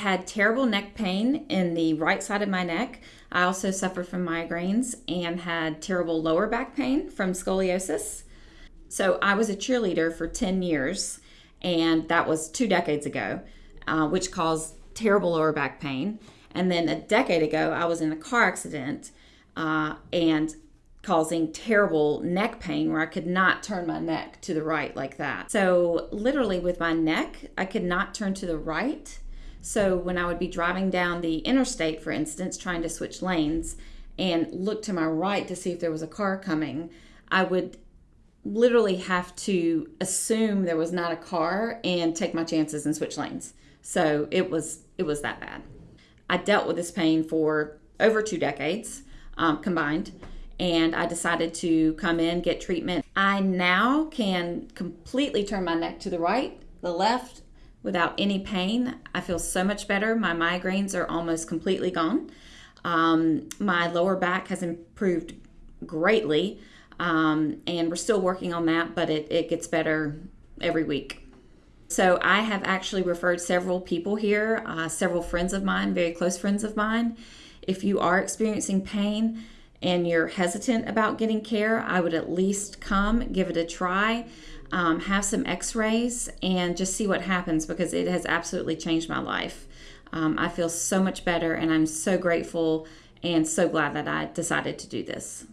had terrible neck pain in the right side of my neck. I also suffered from migraines and had terrible lower back pain from scoliosis. So I was a cheerleader for 10 years, and that was two decades ago, uh, which caused terrible lower back pain. And then a decade ago, I was in a car accident uh, and causing terrible neck pain where I could not turn my neck to the right like that. So, literally, with my neck, I could not turn to the right. So, when I would be driving down the interstate, for instance, trying to switch lanes and look to my right to see if there was a car coming, I would literally have to assume there was not a car and take my chances and switch lanes. So, it was it was that bad. I dealt with this pain for over two decades um, combined and I decided to come in, get treatment. I now can completely turn my neck to the right, the left, without any pain. I feel so much better. My migraines are almost completely gone. Um, my lower back has improved greatly, um, and we're still working on that, but it, it gets better every week. So I have actually referred several people here, uh, several friends of mine, very close friends of mine. If you are experiencing pain, and you're hesitant about getting care, I would at least come, give it a try, um, have some x rays, and just see what happens because it has absolutely changed my life. Um, I feel so much better, and I'm so grateful and so glad that I decided to do this.